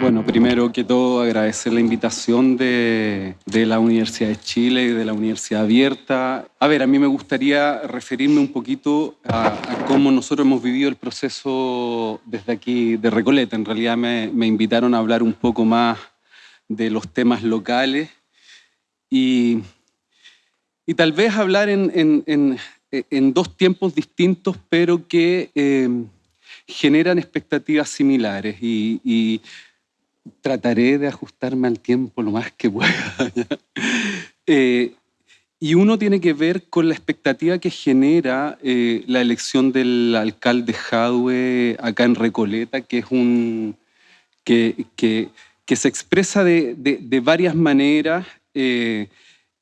Bueno, primero que todo agradecer la invitación de, la Universidad de Chile y de la Universidad Abierta. A ver, a mí me gustaría referirme un poquito a, cómo nosotros hemos vivido el proceso desde aquí de Recoleta. En realidad me, invitaron a hablar un poco más de los temas locales y, y tal vez hablar en, en, dos tiempos distintos, pero que eh, generan expectativas similares. y trataré de ajustarme al tiempo lo más que pueda. Eh, y uno tiene que ver con la expectativa que genera eh, la elección del alcalde Jadwe acá en Recoleta, que es un que, que, que se expresa de, de, varias maneras eh,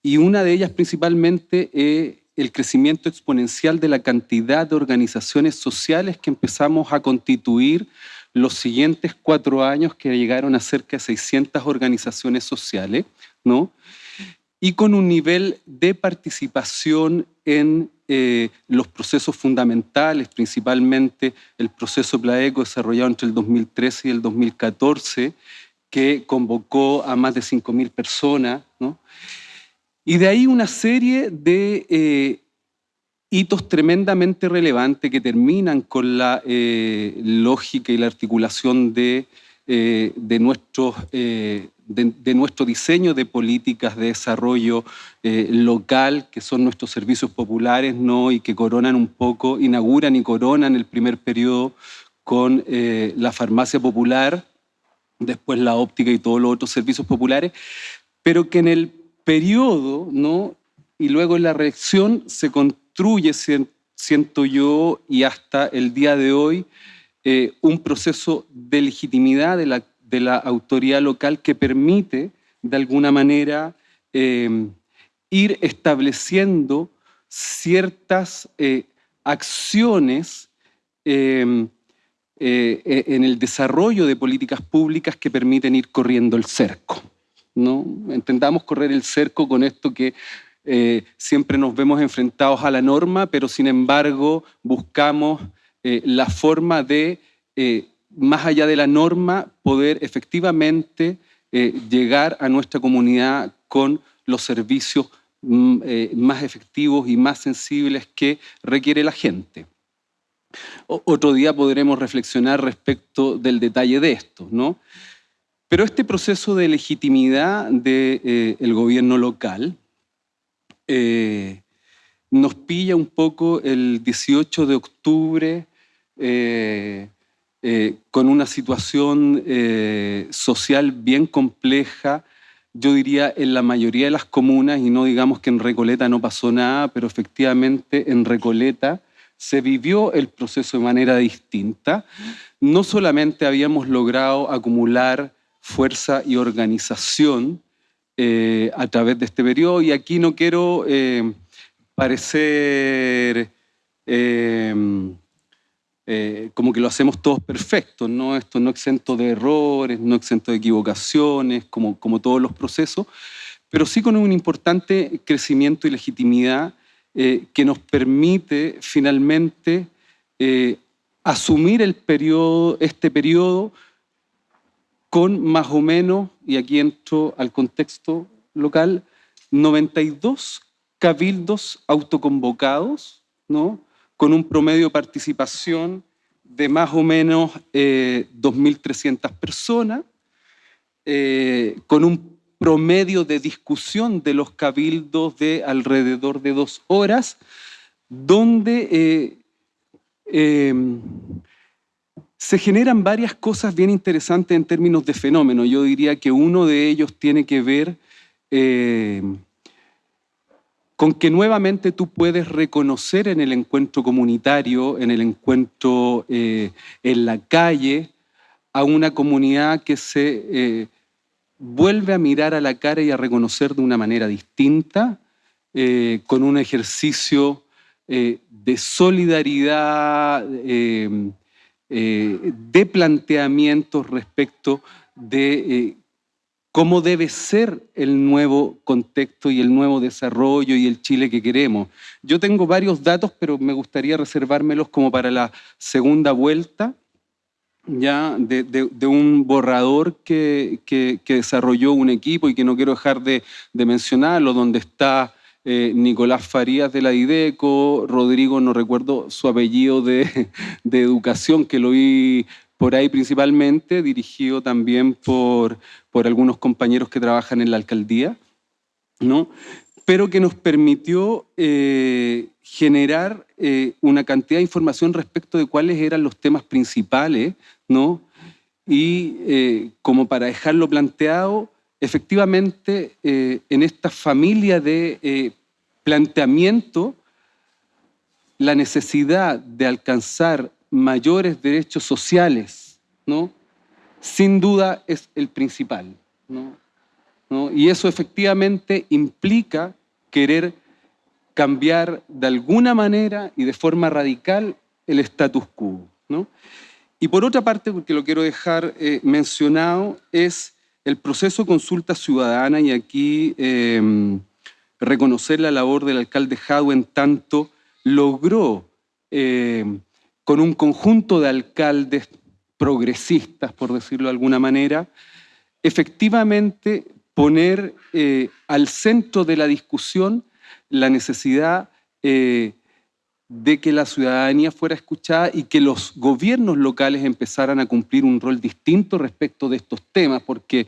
y una de ellas principalmente es el crecimiento exponencial de la cantidad de organizaciones sociales que empezamos a constituir los siguientes cuatro años que llegaron a cerca de 600 organizaciones sociales, ¿no? y con un nivel de participación en eh, los procesos fundamentales, principalmente el proceso PLAECO desarrollado entre el 2013 y el 2014, que convocó a más de 5.000 personas. ¿no? Y de ahí una serie de eh, hitos tremendamente relevantes que terminan con la eh, lógica y la articulación de, eh, de, nuestros, eh, de, nuestro diseño de políticas de desarrollo local, que son nuestros servicios populares, ¿no? y que coronan un poco, inauguran y coronan el primer periodo con la farmacia popular, después la óptica y todos los otros servicios populares, pero que en el periodo ¿no? y luego en la reacción se, construye, siento yo, y hasta el día de hoy, eh, un proceso de legitimidad de la, de la, autoridad local que permite, de alguna manera, em, ir estableciendo ciertas eh, acciones em, eh, e, en el desarrollo de políticas públicas que permiten ir corriendo el cerco. ¿no? Intentamos correr el cerco con esto que eh, siempre nos vemos enfrentados a la norma, pero sin embargo buscamos eh, la forma de, eh, más allá de la norma, poder efectivamente llegar a nuestra comunidad con los servicios mm, más efectivos y más sensibles que requiere la gente. otro día podremos reflexionar respecto del detalle de esto, ¿no? Pero este proceso de legitimidad del gobierno local, eh, nos pilla un poco el 18 de octubre eh, eh, con una situación social bien compleja, yo diría en la mayoría de las comunas, y no digamos que en Recoleta no pasó nada, pero efectivamente en Recoleta se vivió el proceso de manera distinta. No solamente habíamos logrado acumular fuerza y organización, eh, a través de este periodo y aquí no quiero eh, parecer em, eh, como que lo hacemos todos perfectos, ¿no? Esto no exento de errores, no exento de equivocaciones, como, como todos los procesos, pero sí con un importante crecimiento y legitimidad que nos permite finalmente asumir el periodo, este periodo con más o menos, y aquí entro al contexto local, 92 cabildos autoconvocados, ¿no? con un promedio de participación de más o menos 2.300 eh, personas, eh, con un promedio de discusión de los cabildos de alrededor de dos horas, donde eh, se generan varias cosas bien interesantes en términos de fenómeno. Yo diría que uno de ellos tiene que ver eh, con que nuevamente tú puedes reconocer en el encuentro comunitario, en el encuentro eh, en la calle, a una comunidad que se eh, vuelve a mirar a la cara y a reconocer de una manera distinta, con un ejercicio de solidaridad, eh, de planteamientos respecto de eh, cómo debe ser el nuevo contexto y el nuevo desarrollo y el Chile que queremos. Yo tengo varios datos, pero me gustaría reservármelos como para la segunda vuelta. ya de, un borrador que, desarrolló un equipo y que no quiero dejar de, mencionarlo, donde está eh, Nicolás Farías de la IDECO, Rodrigo, no recuerdo su apellido de, de educación, que lo vi por ahí principalmente, dirigido también por, por algunos compañeros que trabajan en la alcaldía, ¿no? pero que nos permitió eh, generar eh, una cantidad de información respecto de cuáles eran los temas principales, ¿no? Y como para dejarlo planteado, efectivamente en esta familia de planteamiento, la necesidad de alcanzar mayores derechos sociales, ¿no? sin duda es el principal. ¿no? Y eso efectivamente implica querer cambiar de alguna manera y de forma radical el status quo. ¿no? Y por otra parte, porque lo quiero dejar eh, mencionado, es el proceso de consulta ciudadana y aquí em, reconocer la labor del alcalde Jadwe en tanto logró em, con un conjunto de alcaldes progresistas, por decirlo de alguna manera, efectivamente poner eh, al centro de la discusión la necesidad eh, de que la ciudadanía fuera escuchada y que los gobiernos locales empezaran a cumplir un rol distinto respecto de estos temas, porque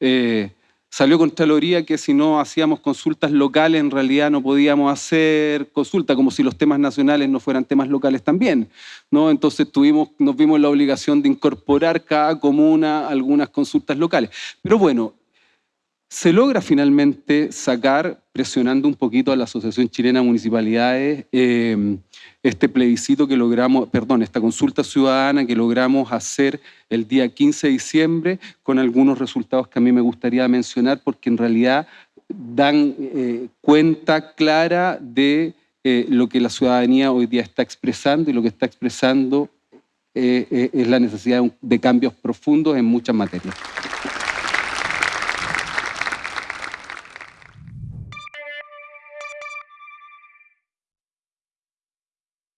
eh, salió Contraloría que si no hacíamos consultas locales en realidad no podíamos hacer consulta, como si los temas nacionales no fueran temas locales también. ¿no? Entonces tuvimos, nos vimos la obligación de incorporar cada comuna algunas consultas locales. Pero bueno, se logra finalmente sacar, presionando un poquito a la Asociación Chilena de Municipalidades, eh, este plebiscito que logramos, perdón, esta consulta ciudadana que logramos hacer el día 15 de diciembre, con algunos resultados que a mí me gustaría mencionar, porque en realidad dan eh, cuenta clara de eh, lo que la ciudadanía hoy día está expresando y lo que está expresando es la necesidad de cambios profundos en muchas materias.